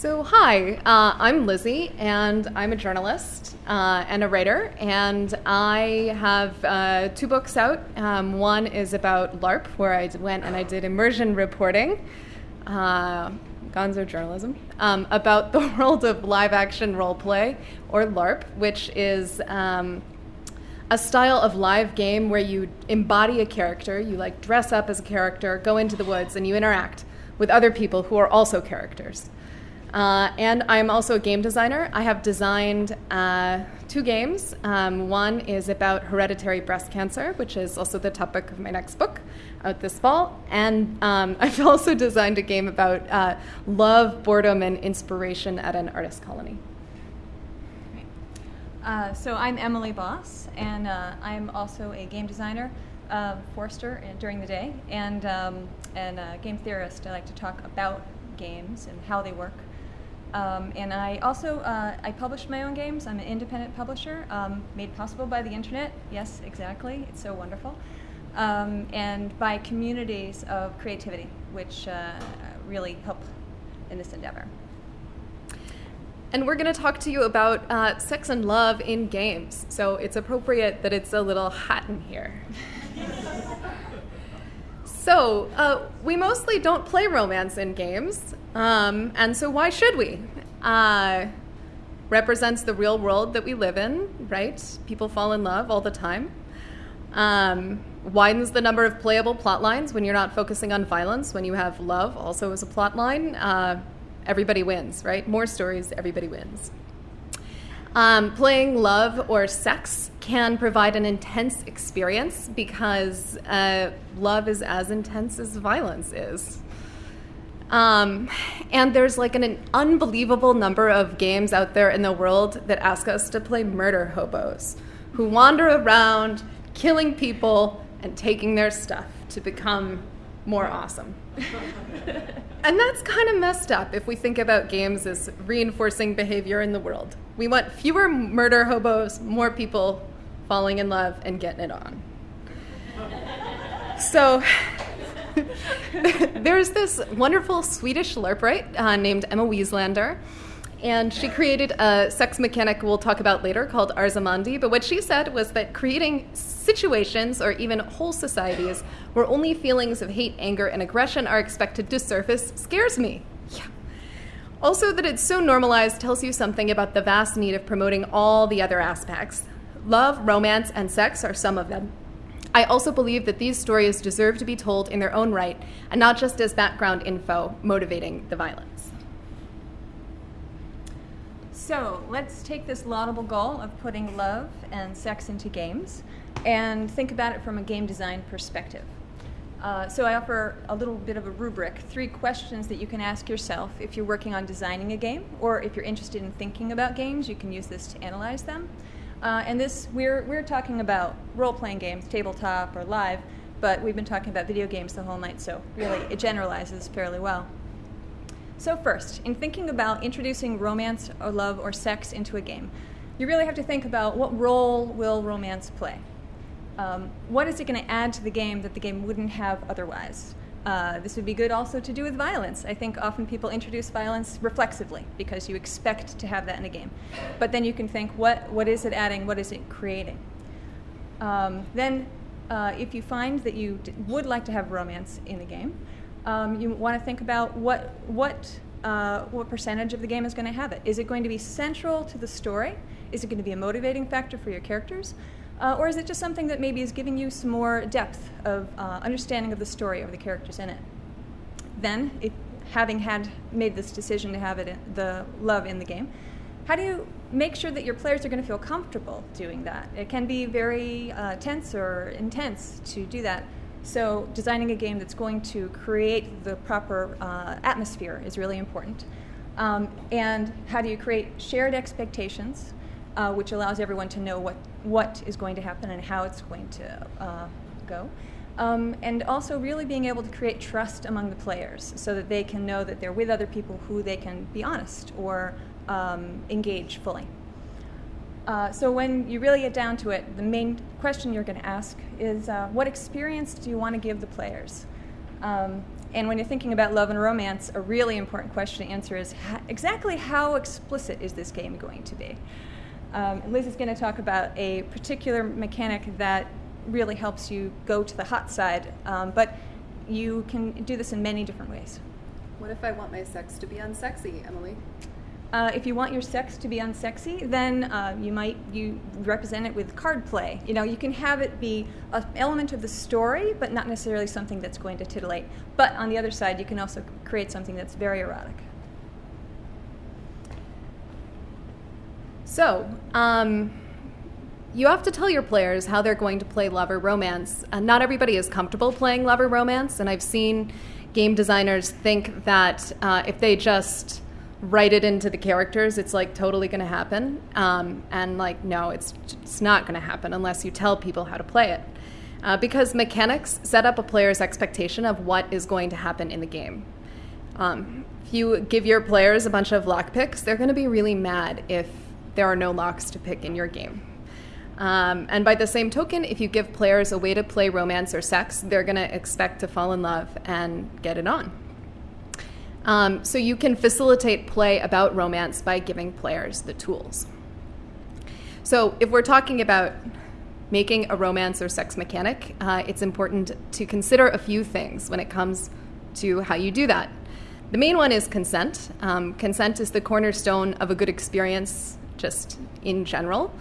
So, hi, uh, I'm Lizzie, and I'm a journalist uh, and a writer, and I have uh, two books out. Um, one is about LARP, where I went and I did immersion reporting, uh, gonzo journalism, um, about the world of live action role play, or LARP, which is. Um, a style of live game where you embody a character, you like dress up as a character, go into the woods, and you interact with other people who are also characters. Uh, and I'm also a game designer. I have designed uh, two games. Um, one is about hereditary breast cancer, which is also the topic of my next book out this fall. And um, I've also designed a game about uh, love, boredom, and inspiration at an artist colony. Uh, so I'm Emily Boss, and uh, I'm also a game designer, uh, forester during the day, and, um, and a game theorist. I like to talk about games and how they work. Um, and I also uh, I publish my own games. I'm an independent publisher, um, made possible by the internet. Yes, exactly. It's so wonderful, um, and by communities of creativity, which uh, really help in this endeavor. And we're going to talk to you about uh, sex and love in games. So it's appropriate that it's a little hot in here. so uh, we mostly don't play romance in games. Um, and so, why should we? Uh, represents the real world that we live in, right? People fall in love all the time. Um, widens the number of playable plot lines when you're not focusing on violence, when you have love also as a plot line. Uh, everybody wins, right? More stories, everybody wins. Um, playing love or sex can provide an intense experience because uh, love is as intense as violence is. Um, and there's like an, an, unbelievable number of games out there in the world that ask us to play murder hobos who wander around killing people and taking their stuff to become more awesome. and that's kind of messed up if we think about games as reinforcing behavior in the world. We want fewer murder hobos, more people falling in love and getting it on. So, there's this wonderful Swedish LARPwright uh, named Emma Wieslander, and she created a sex mechanic we'll talk about later called Ars Amandi. But what she said was that creating situations or even whole societies where only feelings of hate, anger, and aggression are expected to surface scares me. Yeah. Also, that it's so normalized tells you something about the vast need of promoting all the other aspects. Love, romance, and sex are some of them. I also believe that these stories deserve to be told in their own right and not just as background info motivating the violence. So let's take this laudable goal of putting love and sex into games and think about it from a game design perspective. Uh, so I offer a little bit of a rubric, three questions that you can ask yourself if you're working on designing a game or if you're interested in thinking about games, you can use this to analyze them. Uh, and this, we're, we're talking about role playing games, tabletop or live, but we've been talking about video games the whole night, so really it generalizes fairly well. So, first, in thinking about introducing romance or love or sex into a game, you really have to think about what role will romance play? Um, what is it going to add to the game that the game wouldn't have otherwise? Uh, this would be good also to do with violence. I think often people introduce violence reflexively because you expect to have that in a game. But then you can think, what, what is it adding? What is it creating? Um, then, uh, if you find that you would like to have romance in the game, um, you want to think about what, what, uh, what percentage of the game is going to have it. Is it going to be central to the story? Is it going to be a motivating factor for your characters? Uh, or is it just something that maybe is giving you some more depth of uh, understanding of the story or the characters in it? Then, having had made this decision to have it in, the love in the game, how do you make sure that your players are going to feel comfortable doing that? It can be very uh, tense or intense to do that. So, designing a game that's going to create the proper uh, atmosphere is really important. Um, and how do you create shared expectations uh, which allows everyone to know what, what is going to happen and how it's going to uh, go. Um, and also really being able to create trust among the players so that they can know that they're with other people who they can be honest or um, engage fully. Uh, so when you really get down to it, the main question you're going to ask is, uh, what experience do you want to give the players? Um, And when you're thinking about love and romance, a really important question to answer is exactly how explicit is this game going to be? Um, Liz is going to talk about a particular mechanic that really helps you go to the hot side, um, but you can do this in many different ways. What if I want my sex to be unsexy, Emily? Uh, if you want your sex to be unsexy, then uh, you might you represent it with card play. You know, you can have it be an element of the story, but not necessarily something that's going to titillate. But on the other side, you can also create something that's very erotic. So, um, you have to tell your players how they're going to play love or romance. Uh, not everybody is comfortable playing love or romance, and I've seen game designers think that uh, if they just write it into the characters, it's like totally going to happen. Um, and like, no, it's it's not going to happen unless you tell people how to play it. Uh, because mechanics set up a player's expectation of what is going to happen in the game. Um, if you give your players a bunch of lock picks, they're going to be really mad if there are no locks to pick in your game. Um, and by the same token, if you give players a way to play romance or sex, they're going to expect to fall in love and get it on. Um, so you can facilitate play about romance by giving players the tools. So if we're talking about making a romance or sex mechanic, uh, it's important to consider a few things when it comes to how you do that. The main one is consent. Um, consent is the cornerstone of a good experience, just in general.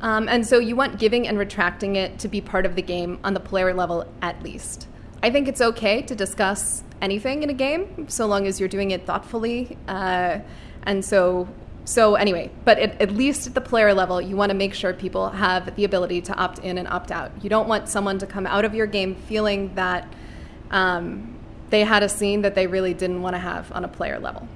Um, and so you want giving and retracting it to be part of the game on the player level at least. I think it's okay to discuss anything in a game so long as you're doing it thoughtfully. Uh, and so, so anyway, but at, least at the player level, you want to make sure people have the ability to opt in and opt out. You don't want someone to come out of your game feeling that um, they had a scene that they really didn't want to have on a player level.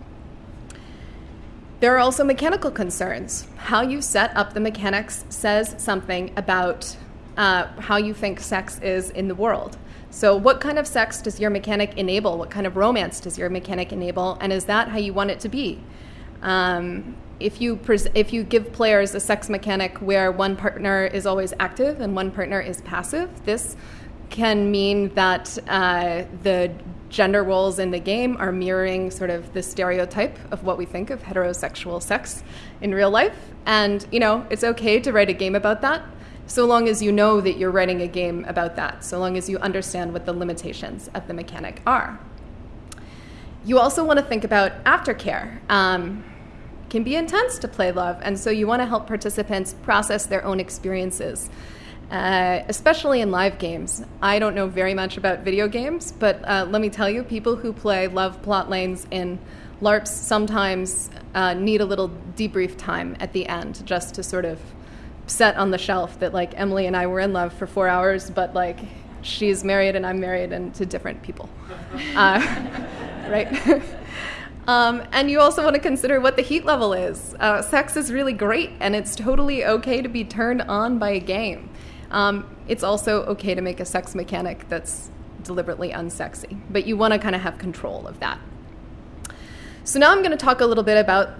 There are also mechanical concerns. How you set up the mechanics says something about uh, how you think sex is in the world. So, what kind of sex does your mechanic enable? What kind of romance does your mechanic enable? And is that how you want it to be? Um, if you pres- if you give players a sex mechanic where one partner is always active and one partner is passive, this can mean that uh, the gender roles in the game are mirroring sort of the stereotype of what we think of heterosexual sex in real life. And, you know, it's okay to write a game about that so long as you know that you're writing a game about that, so long as you understand what the limitations of the mechanic are. You also want to think about aftercare. Um, can be intense to play love, and so you want to help participants process their own experiences uh, especially in live games. I don't know very much about video games, but uh, let me tell you, people who play love plot lanes in LARPs sometimes uh, need a little debrief time at the end just to sort of set on the shelf that, like, Emily and I were in love for four hours, but, like, she's married and I'm married and to different people. Uh, right? Um, and you also want to consider what the heat level is. Uh, sex is really great, and it's totally okay to be turned on by a game. Um, it's also okay to make a sex mechanic that's deliberately unsexy, but you want to kind of have control of that. So now I'm going to talk a little bit about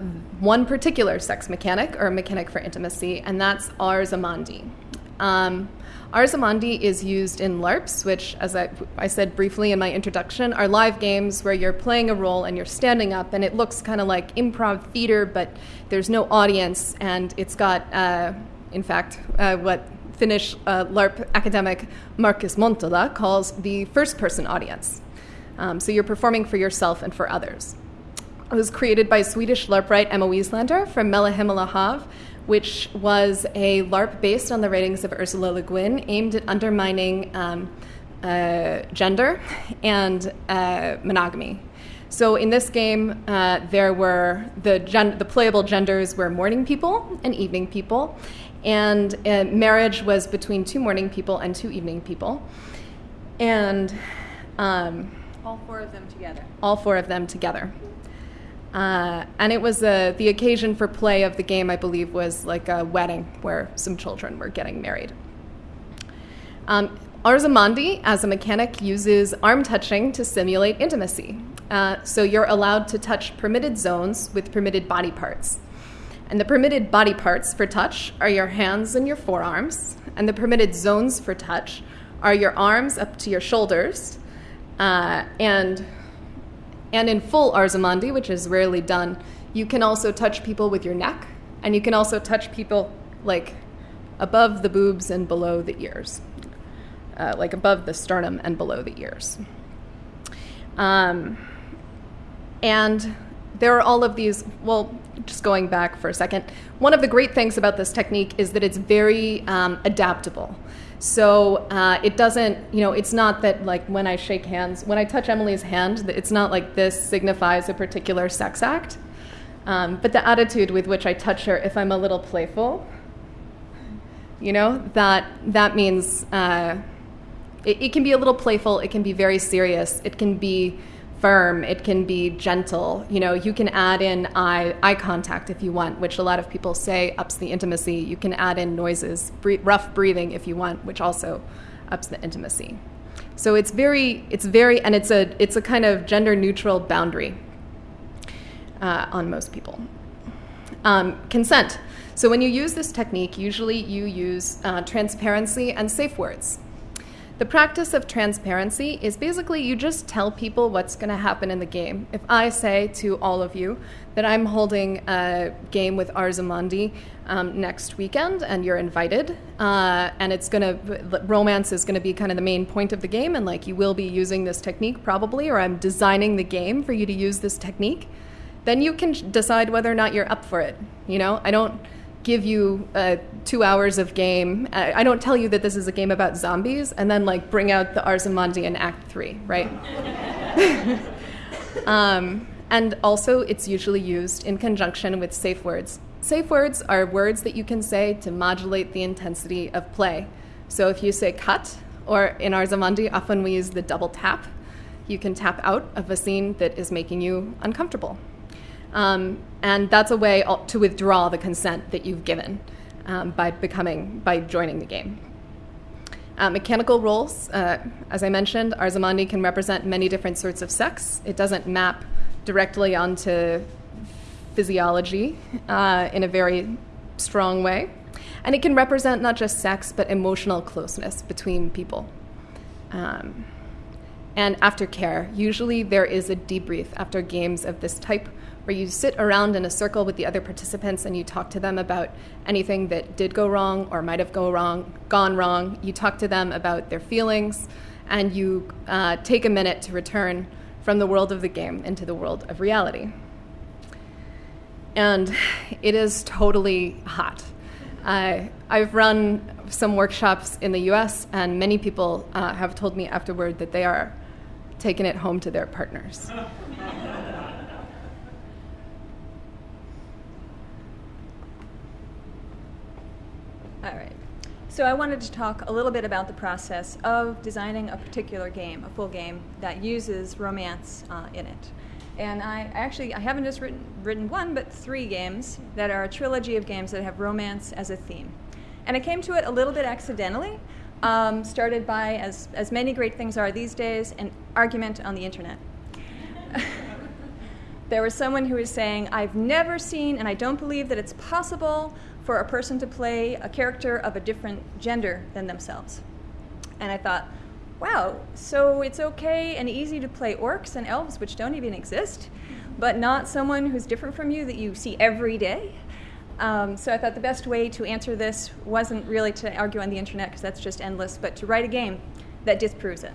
one particular sex mechanic or mechanic for intimacy, and that's ars amandi. Um, ars amandi is used in LARPs, which, as I, I, said briefly in my introduction, are live games where you're playing a role and you're standing up, and it looks kind of like improv theater, but there's no audience, and it's got, uh, in fact, uh, what Finnish uh, LARP academic Markus Montola calls the first person audience. Um, so you're performing for yourself and for others. It was created by Swedish LARP writer Emma Wieslander from Melle Himmel Hav, which was a LARP based on the writings of Ursula Le Guin, aimed at undermining um, uh, gender and uh, monogamy. So in this game, uh, there were the, gen- the playable genders were morning people and evening people, and uh, marriage was between two morning people and two evening people. And um, all four of them together. All four of them together. Uh, and it was uh, the occasion for play of the game, I believe, was like a wedding where some children were getting married. Um, Ars Amandi, as a mechanic, uses arm touching to simulate intimacy. Uh, so you're allowed to touch permitted zones with permitted body parts. And the permitted body parts for touch are your hands and your forearms, and the permitted zones for touch are your arms up to your shoulders, uh, and and in full Ars Amandi, which is rarely done, you can also touch people with your neck, and you can also touch people like above the boobs and below the ears, uh, like above the sternum and below the ears. Um, and there are all of these, well, just going back for a second, one of the great things about this technique is that it's very um, adaptable. So uh, it doesn't, you know, it's not that like when I shake hands, when I touch Emily's hand, it's not like this signifies a particular sex act. Um, but the attitude with which I touch her, if I'm a little playful, you know, that that means uh, it, it can be a little playful. It can be very serious. It can be firm. It can be gentle. You know, you can add in eye, eye contact if you want, which a lot of people say ups the intimacy. You can add in noises, rough breathing if you want, which also ups the intimacy. So it's very, it's very, and it's a, it's a kind of gender neutral boundary uh, on most people. Um, consent. So when you use this technique, usually you use uh, transparency and safe words. The practice of transparency is basically you just tell people what's going to happen in the game. If I say to all of you that I'm holding a game with Ars Amandi um, next weekend and you're invited, uh, and it's going to, romance is going to be kind of the main point of the game, and like you will be using this technique probably, or I'm designing the game for you to use this technique, then you can decide whether or not you're up for it. You know, I don't give you uh, two hours of game. I don't tell you that this is a game about zombies and then like bring out the Ars Amandi in Act Three, right? um, and also, it's usually used in conjunction with safe words. Safe words are words that you can say to modulate the intensity of play. So if you say cut, or in Ars Amandi, often we use the double tap, you can tap out of a scene that is making you uncomfortable. Um, and that's a way to withdraw the consent that you've given um, by becoming, by joining the game. Uh, mechanical roles, uh, as I mentioned, Ars Amandi can represent many different sorts of sex. It doesn't map directly onto physiology uh, in a very strong way. And it can represent not just sex, but emotional closeness between people. Um, and aftercare, usually there is a debrief after games of this type where you sit around in a circle with the other participants and you talk to them about anything that did go wrong or might have go wrong, gone wrong. You talk to them about their feelings, and you uh, take a minute to return from the world of the game into the world of reality. And it is totally hot. Uh, I've run some workshops in the US, and many people uh, have told me afterward that they are taking it home to their partners. All right. So I wanted to talk a little bit about the process of designing a particular game, a full game that uses romance uh, in it. And I actually I haven't just written written one, but three games that are a trilogy of games that have romance as a theme. And I came to it a little bit accidentally. Um, started by, as as many great things are these days, an argument on the internet. there was someone who was saying, "I've never seen, and I don't believe that it's possible." For a person to play a character of a different gender than themselves. And I thought, wow, so it's okay and easy to play orcs and elves, which don't even exist, but not someone who's different from you that you see every day. Um, so I thought the best way to answer this wasn't really to argue on the internet, because that's just endless, but to write a game that disproves it.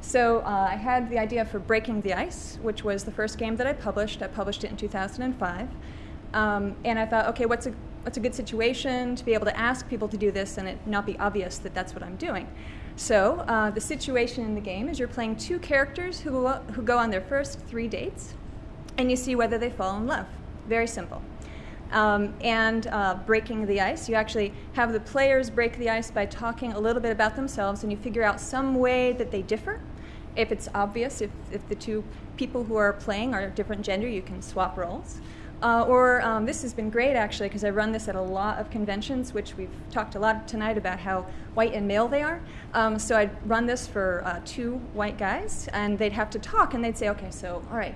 So uh, I had the idea for Breaking the Ice, which was the first game that I published. I published it in 2005. Um, and I thought, okay, what's a it's a good situation to be able to ask people to do this and it not be obvious that that's what I'm doing. So uh, the situation in the game is you're playing two characters who go, who go on their first three dates, and you see whether they fall in love. Very simple. Um, and uh, breaking the ice, you actually have the players break the ice by talking a little bit about themselves, and you figure out some way that they differ. If it's obvious, if, if the two people who are playing are different gender, you can swap roles. Uh, or um, this has been great actually because I run this at a lot of conventions, which we've talked a lot tonight about how white and male they are. Um, so I'd run this for uh, two white guys, and they'd have to talk, and they'd say, "Okay, so all right,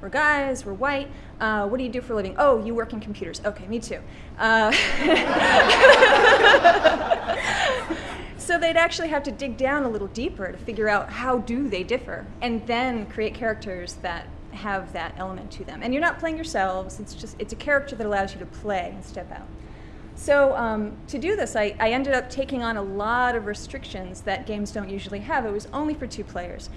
we're guys, we're white. Uh, what do you do for a living? Oh, you work in computers. Okay, me too. Uh, so they'd actually have to dig down a little deeper to figure out how do they differ, and then create characters that have that element to them. And you're not playing yourselves, it's just it's a character that allows you to play and step out. So um, to do this, I, I ended up taking on a lot of restrictions that games don't usually have. It was only for two players.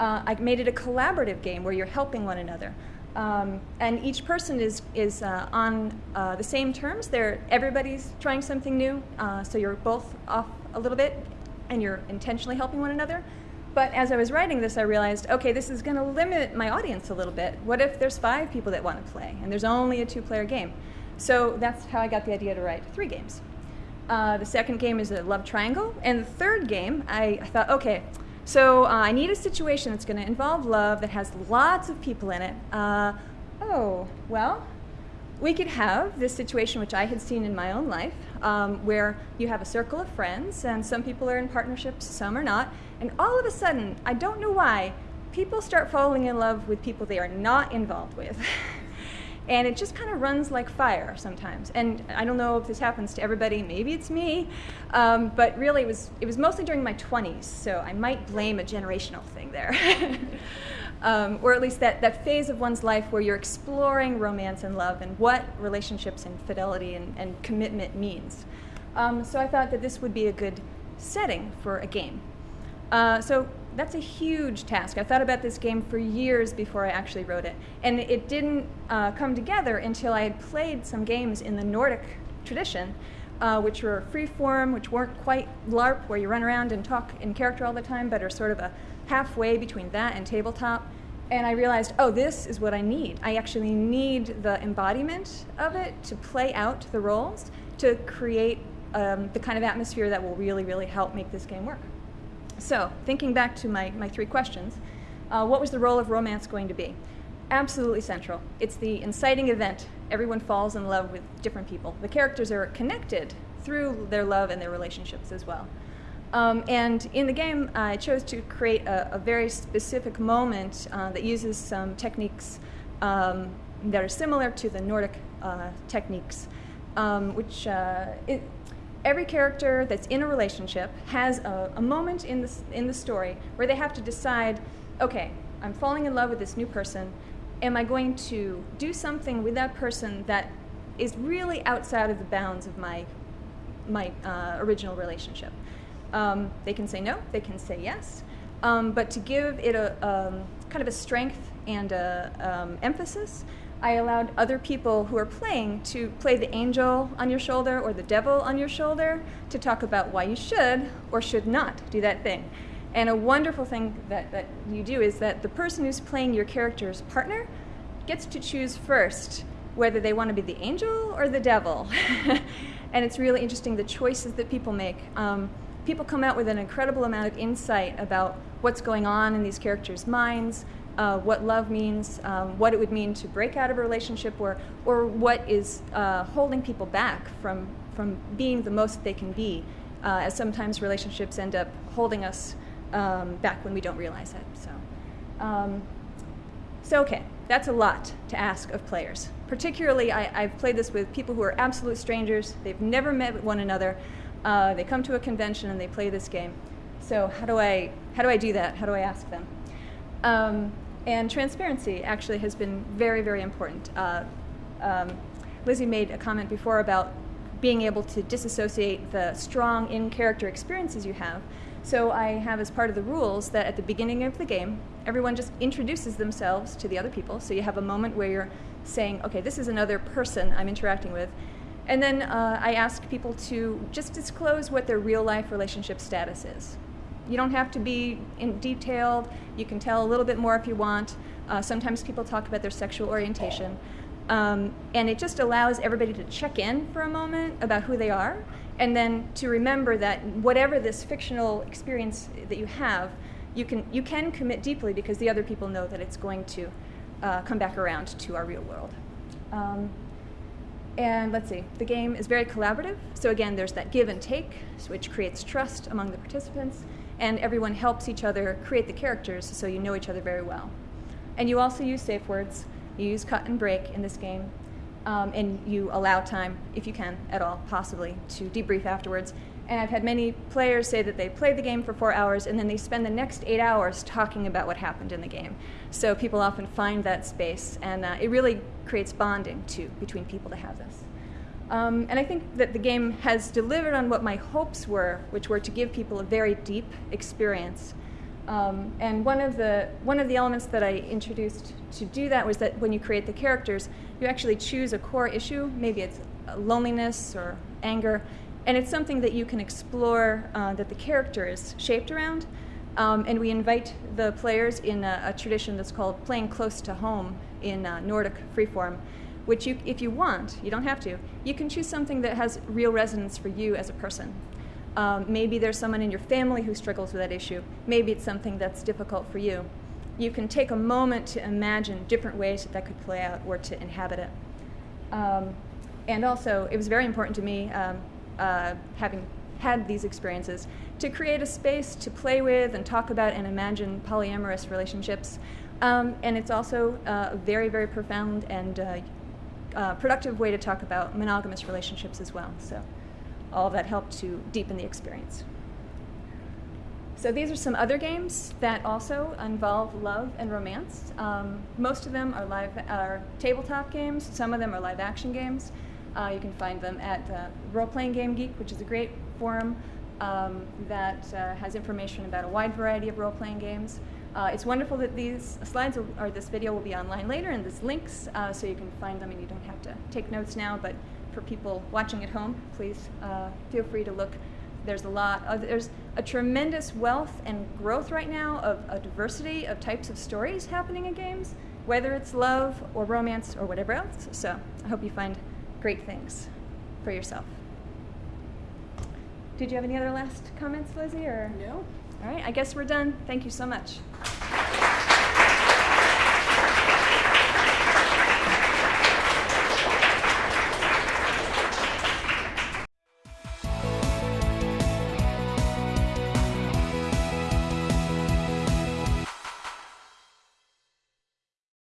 Uh, I made it a collaborative game where you're helping one another. Um, and each person is, is uh, on uh, the same terms. They're, everybody's trying something new, uh, so you're both off a little bit and you're intentionally helping one another. But as I was writing this, I realized, okay, this is going to limit my audience a little bit. What if there's five people that want to play and there's only a two player game? So that's how I got the idea to write three games. Uh, the second game is a love triangle, and the third game, I, I thought, okay, so uh, I need a situation that's going to involve love that has lots of people in it. Uh, oh, well, we could have this situation, which I had seen in my own life, um, where you have a circle of friends, and some people are in partnerships, some are not, and all of a sudden, I don't know why, people start falling in love with people they are not involved with. and it just kind of runs like fire sometimes. And I don't know if this happens to everybody. Maybe it's me, um, but really it was it was mostly during my 20s, so I might blame a generational thing there, um, or at least that that phase of one's life where you're exploring romance and love and what relationships and fidelity and, and commitment means. Um, so I thought that this would be a good setting for a game. Uh, so that's a huge task. I thought about this game for years before I actually wrote it. And it didn't uh, come together until I had played some games in the Nordic tradition, uh, which were free form, which weren't quite LARP, where you run around and talk in character all the time, but are sort of a halfway between that and tabletop. And I realized, oh, this is what I need. I actually need the embodiment of it to play out the roles, to create um, the kind of atmosphere that will really, really help make this game work. So, thinking back to my, my three questions, uh, what was the role of romance going to be? Absolutely central. It's the inciting event. Everyone falls in love with different people. The characters are connected through their love and their relationships as well. Um, and in the game, I chose to create a, a very specific moment uh, that uses some techniques um, that are similar to the Nordic uh, techniques, um, which uh, it, every character that's in a relationship has a, a moment in the, in the story where they have to decide okay, I'm falling in love with this new person. Am I going to do something with that person that is really outside of the bounds of my, my uh, original relationship? Um, they can say no, they can say yes. Um, but to give it a um, kind of a strength and um, emphasis, I allowed other people who are playing to play the angel on your shoulder or the devil on your shoulder to talk about why you should or should not do that thing. And a wonderful thing that, that you do is that the person who's playing your character's partner gets to choose first whether they want to be the angel or the devil. and it's really interesting the choices that people make. Um, people come out with an incredible amount of insight about what's going on in these characters' minds, uh, what love means, um, what it would mean to break out of a relationship, or, or what is uh, holding people back from, from being the most they can be, uh, as sometimes relationships end up holding us um, back when we don't realize it. So, um, so, okay, that's a lot to ask of players. Particularly, I, have played this with people who are absolute strangers, they've never met one another, uh, they come to a convention and they play this game. So, how do I, how do, I do that? How do I ask them? Um, and transparency actually has been very, very important. Uh, um, Lizzie made a comment before about being able to disassociate the strong in character experiences you have. So I have as part of the rules that at the beginning of the game, everyone just introduces themselves to the other people. So you have a moment where you're saying, okay, this is another person I'm interacting with. And then uh, I ask people to just disclose what their real life relationship status is. You don't have to be in detailed. You can tell a little bit more if you want. Uh, sometimes people talk about their sexual orientation. Um, and it just allows everybody to check in for a moment about who they are, and then to remember that whatever this fictional experience that you have, you can, you can commit deeply because the other people know that it's going to uh, come back around to our real world. Um, and let's see, the game is very collaborative. So again, there's that give and take, which creates trust among the participants and everyone helps each other create the characters so you know each other very well. And you also use safe words. You use cut and break in this game, um, and you allow time, if you can at all, possibly, to debrief afterwards. and I've had many players say that they play the game for four hours and then they spend the next eight hours talking about what happened in the game. So people often find that space, and uh, it really creates bonding too between people to have this. Um, and I think that the game has delivered on what my hopes were, which were to give people a very deep experience. Um, and one of the one of the elements that I introduced to do that was that when you create the characters, you actually choose a core issue. Maybe it's loneliness or anger, and it's something that you can explore uh, that the character is shaped around. Um, and we invite the players in a, a, tradition that's called playing close to home in uh, Nordic freeform, which you, if you want, you don't have to, you can choose something that has real resonance for you as a person. Um, maybe there's someone in your family who struggles with that issue. Maybe it's something that's difficult for you. You can take a moment to imagine different ways that that could play out or to inhabit it. Um, and also, it was very important to me, um, uh, having had these experiences, to create a space to play with and talk about and imagine polyamorous relationships. Um, and it's also uh, very, very profound and uh, uh, productive way to talk about monogamous relationships as well. So all that helped to deepen the experience. So these are some other games that also involve love and romance. Um, most of them are live are tabletop games. Some of them are live action games. Uh, you can find them at uh, Role Playing Game Geek, which is a great forum um, that uh, has information about a wide variety of role playing games. Uh, it's wonderful that these slides will, or this video will be online later and there's links uh, so you can find them and you don't have to take notes now. But for people watching at home, please uh, feel free to look. There's a lot, there's a tremendous wealth and growth right now of a diversity of types of stories happening in games, whether it's love or romance or whatever else. So I hope you find great things for yourself. Did you have any other last comments, Lizzie? Or no. All right, I guess we're done. Thank you so much.